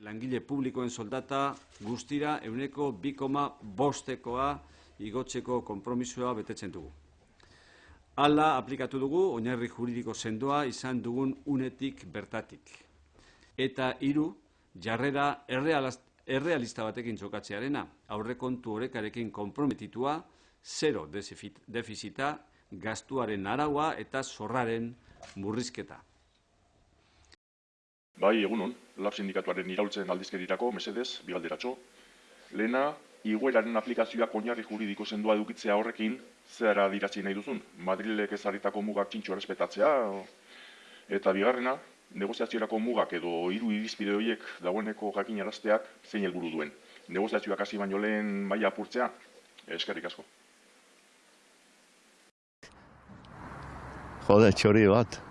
Langile publikoen soldata guztira euneko bikoma bostekoa igotzeko konpromisoa betetzen dugu. Hala aplikatu dugu oinarri juridiko sendoa izan dugun unetik bertatik. Eta hiru jarrera errealista batekin jokatzearena, aurrekontu horrekarekin konprometitua, zero defizita, gastuaren araua eta zorraren murrizketa. Bai, egunon, lab sindikatuaren iraultzen aldizkerirako, mesedez, bigalderatxo. Lehena, igueraren aplikazioak oinarri juridiko sendua edukitzea horrekin, zehara diratzi nahi duzun, Madrilek ezarritako mugak txintxo errespetatzea, eta bigarrena, negoziaziorako mugak edo hiru irizpide horiek dagoeneko jakin arazteak zein helburu duen. Negoziazioak hasi baino lehen maila apurtzea, eskerrik asko. Jode, txori bat.